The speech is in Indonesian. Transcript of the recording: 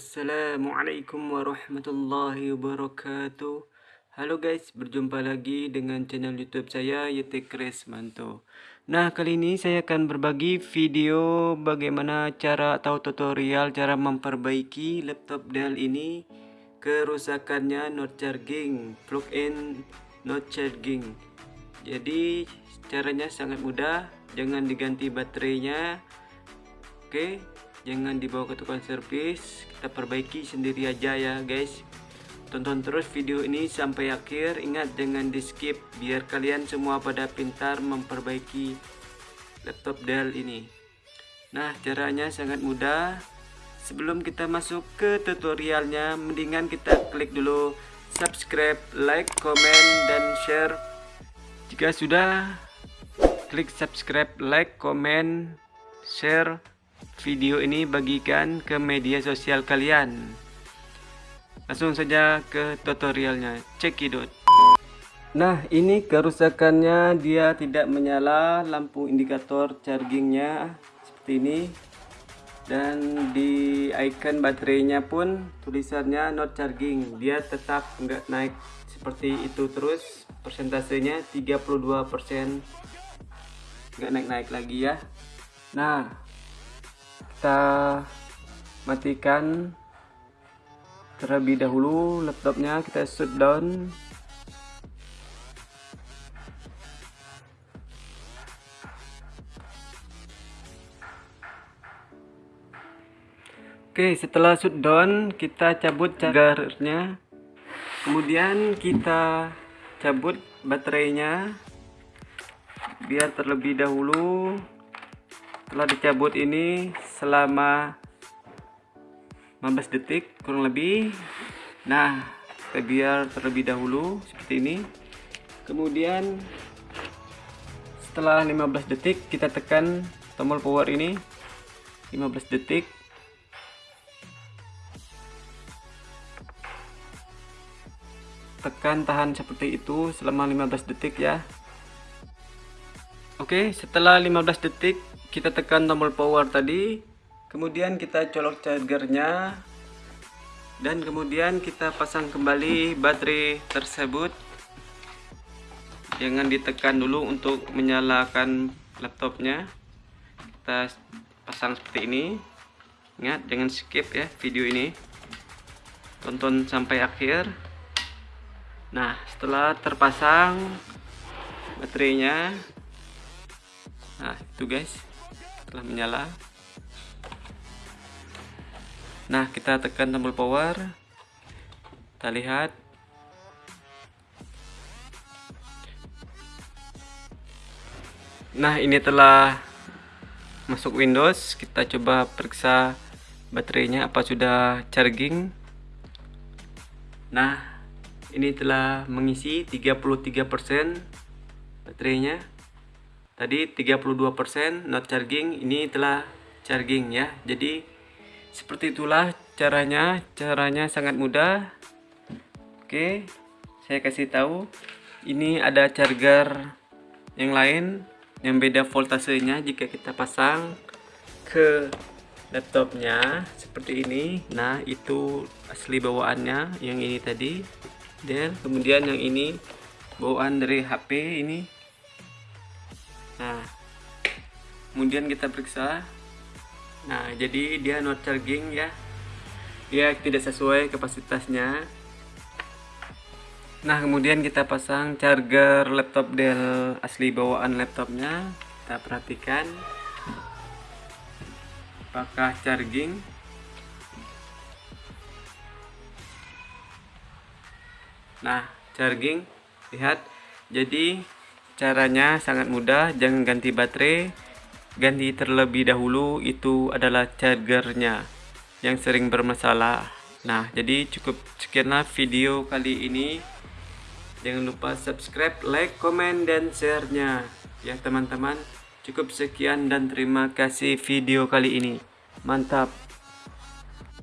Assalamualaikum warahmatullahi wabarakatuh. Halo guys, berjumpa lagi dengan channel youtube saya Yetek Kresmanto Nah kali ini saya akan berbagi video bagaimana cara atau tutorial cara memperbaiki laptop Dell ini Kerusakannya not charging, plug-in not charging. Jadi caranya sangat mudah, jangan diganti baterainya. Oke, jangan dibawa ke tukang servis kita perbaiki sendiri aja ya guys. Tonton terus video ini sampai akhir. Ingat jangan di skip biar kalian semua pada pintar memperbaiki laptop Dell ini. Nah caranya sangat mudah. Sebelum kita masuk ke tutorialnya mendingan kita klik dulu subscribe like comment dan share. Jika sudah klik subscribe like comment share video ini bagikan ke media sosial kalian. Langsung saja ke tutorialnya. Cekidot nah ini kerusakannya. Dia tidak menyala. Lampu indikator chargingnya seperti ini. Dan di icon baterainya pun tulisannya not charging. Dia tetap enggak naik seperti itu terus. Persentasenya 32% enggak naik-naik lagi ya. Nah kita matikan terlebih dahulu laptopnya kita shutdown Oke setelah shutdown kita cabut chargernya. Kemudian kita cabut baterainya biar terlebih dahulu setelah dicabut ini selama 15 detik kurang lebih. Nah kita biar terlebih dahulu seperti ini. Kemudian setelah 15 detik kita tekan tombol power ini. 15 detik. Tekan tahan seperti itu selama 15 detik ya. Oke setelah 15 detik kita tekan tombol power tadi kemudian kita colok chargernya dan kemudian kita pasang kembali baterai tersebut. Jangan ditekan dulu untuk menyalakan laptopnya. Kita pasang seperti ini. Ingat jangan skip ya video ini. Tonton sampai akhir. Nah setelah terpasang baterainya. Nah itu guys telah menyala. Nah kita tekan tombol power. Kita lihat. Nah ini telah masuk Windows. Kita coba periksa baterainya apa sudah charging. Nah ini telah mengisi 33% baterainya tadi 32% not charging ini telah charging ya. Jadi seperti itulah caranya. Caranya sangat mudah. Oke saya kasih tahu. Ini ada charger yang lain yang beda voltasenya jika kita pasang ke laptopnya seperti ini. Nah itu asli bawaannya yang ini tadi. Dan kemudian yang ini bawaan dari HP ini nah kemudian kita periksa. Nah jadi dia not charging ya. Dia tidak sesuai kapasitasnya. Nah kemudian kita pasang charger laptop Dell asli bawaan laptopnya. Kita perhatikan. Apakah charging? Nah charging. Lihat. Jadi Caranya sangat mudah, jangan ganti baterai, ganti terlebih dahulu itu adalah chargernya yang sering bermasalah. Nah, jadi cukup sekianlah video kali ini. Jangan lupa subscribe, like, komen, dan share-nya. Ya teman-teman, cukup sekian dan terima kasih video kali ini. Mantap!